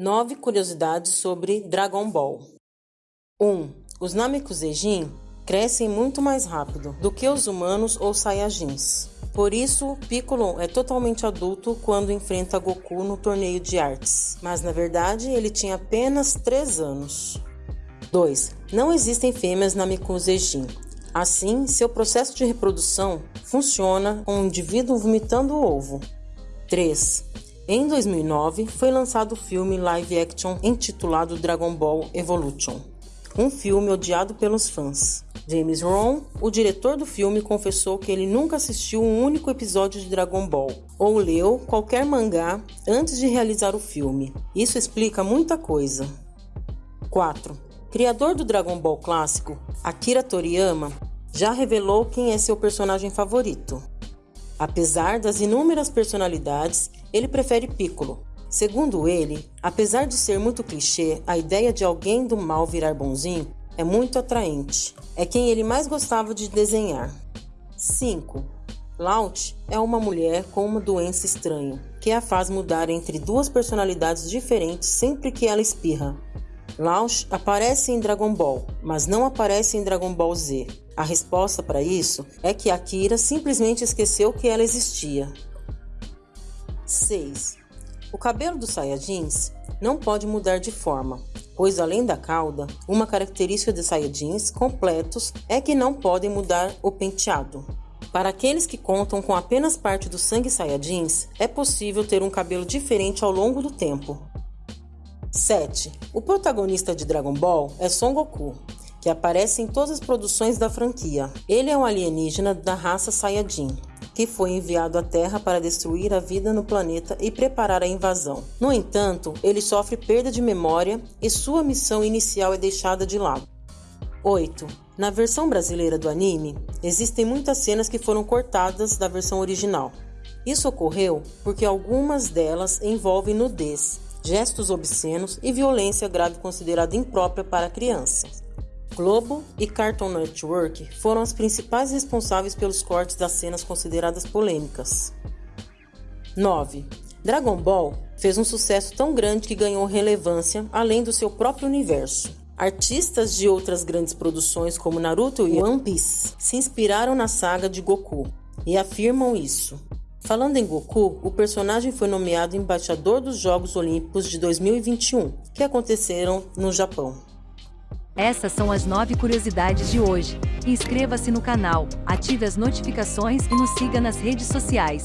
Nove curiosidades sobre Dragon Ball. 1. Um, os Namekusejin crescem muito mais rápido do que os humanos ou Saiyajins. Por isso, Piccolo é totalmente adulto quando enfrenta Goku no torneio de artes, mas na verdade ele tinha apenas 3 anos. 2. Não existem fêmeas na Mikusejin. Assim, seu processo de reprodução funciona com o indivíduo vomitando o ovo. 3. Em 2009, foi lançado o filme live action intitulado Dragon Ball Evolution, um filme odiado pelos fãs. James Ron, o diretor do filme, confessou que ele nunca assistiu um único episódio de Dragon Ball ou leu qualquer mangá antes de realizar o filme. Isso explica muita coisa. 4. Criador do Dragon Ball clássico, Akira Toriyama, já revelou quem é seu personagem favorito. Apesar das inúmeras personalidades, ele prefere Piccolo. Segundo ele, apesar de ser muito clichê, a ideia de alguém do mal virar bonzinho é muito atraente. É quem ele mais gostava de desenhar. 5. Laut é uma mulher com uma doença estranha, que a faz mudar entre duas personalidades diferentes sempre que ela espirra. Launch aparece em Dragon Ball, mas não aparece em Dragon Ball Z. A resposta para isso é que Akira simplesmente esqueceu que ela existia. 6. O cabelo dos Saiyajins não pode mudar de forma, pois além da cauda, uma característica de Saiyajins completos é que não podem mudar o penteado. Para aqueles que contam com apenas parte do sangue Saiyajins, é possível ter um cabelo diferente ao longo do tempo, 7. O protagonista de Dragon Ball é Son Goku, que aparece em todas as produções da franquia. Ele é um alienígena da raça Saiyajin, que foi enviado à Terra para destruir a vida no planeta e preparar a invasão. No entanto, ele sofre perda de memória e sua missão inicial é deixada de lado. 8. Na versão brasileira do anime, existem muitas cenas que foram cortadas da versão original. Isso ocorreu porque algumas delas envolvem nudez, gestos obscenos e violência grave considerada imprópria para crianças. Globo e Cartoon Network foram as principais responsáveis pelos cortes das cenas consideradas polêmicas. 9. Dragon Ball fez um sucesso tão grande que ganhou relevância além do seu próprio universo. Artistas de outras grandes produções como Naruto e One Piece se inspiraram na saga de Goku e afirmam isso. Falando em Goku, o personagem foi nomeado embaixador dos Jogos Olímpicos de 2021, que aconteceram no Japão. Essas são as nove curiosidades de hoje. Inscreva-se no canal, ative as notificações e nos siga nas redes sociais.